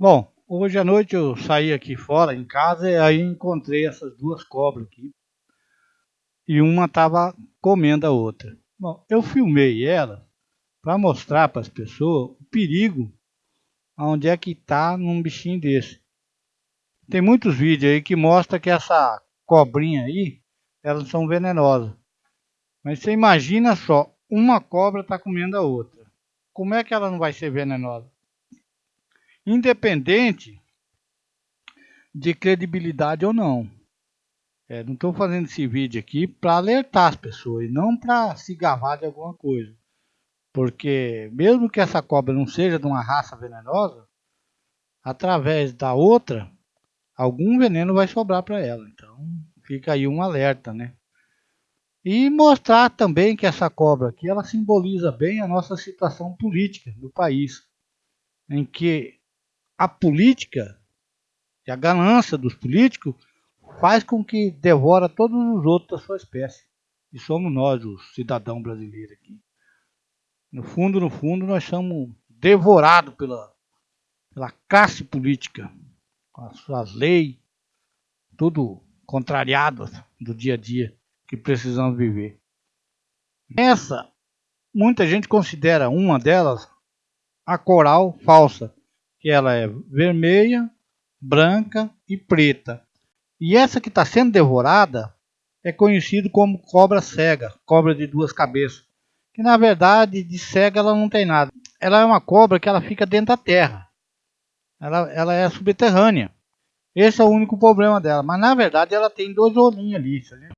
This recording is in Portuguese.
Bom, hoje à noite eu saí aqui fora em casa e aí encontrei essas duas cobras aqui. E uma estava comendo a outra. Bom, eu filmei ela para mostrar para as pessoas o perigo onde é que está num bichinho desse. Tem muitos vídeos aí que mostra que essa cobrinha aí, elas são venenosas. Mas você imagina só, uma cobra está comendo a outra. Como é que ela não vai ser venenosa? Independente de credibilidade ou não. É, não estou fazendo esse vídeo aqui para alertar as pessoas, não para se gavar de alguma coisa. Porque mesmo que essa cobra não seja de uma raça venenosa, através da outra, algum veneno vai sobrar para ela. Então fica aí um alerta, né? E mostrar também que essa cobra aqui, ela simboliza bem a nossa situação política do país, em que a política e a ganância dos políticos faz com que devora todos os outros da sua espécie. E somos nós, os cidadãos brasileiros aqui. No fundo, no fundo, nós somos devorados pela, pela classe política, com as suas leis, tudo contrariado do dia a dia que precisamos viver. Essa, muita gente considera uma delas a coral falsa, que ela é vermelha, branca e preta. E essa que está sendo devorada é conhecida como cobra cega, cobra de duas cabeças. Que na verdade de cega ela não tem nada. Ela é uma cobra que ela fica dentro da terra. Ela, ela é subterrânea. Esse é o único problema dela. Mas na verdade ela tem dois olhinhos ali.